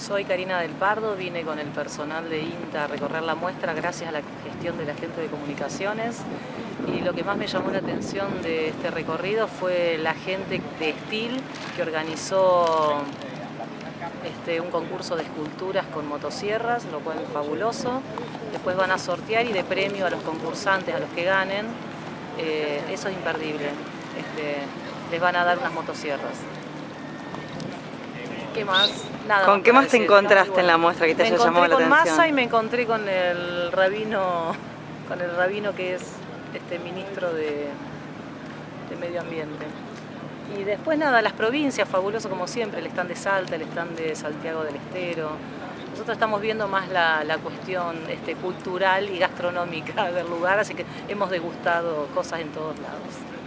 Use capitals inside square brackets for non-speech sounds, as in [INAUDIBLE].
Soy Karina del Pardo, vine con el personal de INTA a recorrer la muestra gracias a la gestión de la gente de comunicaciones y lo que más me llamó la atención de este recorrido fue la gente de Estil que organizó este, un concurso de esculturas con motosierras, lo cual es fabuloso. Después van a sortear y de premio a los concursantes, a los que ganen, eh, eso es imperdible. Este, les van a dar unas motosierras. ¿Qué más? Nada ¿Con qué más te encontraste en la muestra que te haya llamado la atención? Me encontré con Massa y me encontré con el rabino, [LAUGHS] con el rabino que es este ministro de, de Medio Ambiente. Y después nada, las provincias, fabuloso como siempre, el stand de Salta, el stand de Santiago del Estero. Nosotros estamos viendo más la, la cuestión este, cultural y gastronómica [LAUGHS] del lugar, así que hemos degustado cosas en todos lados.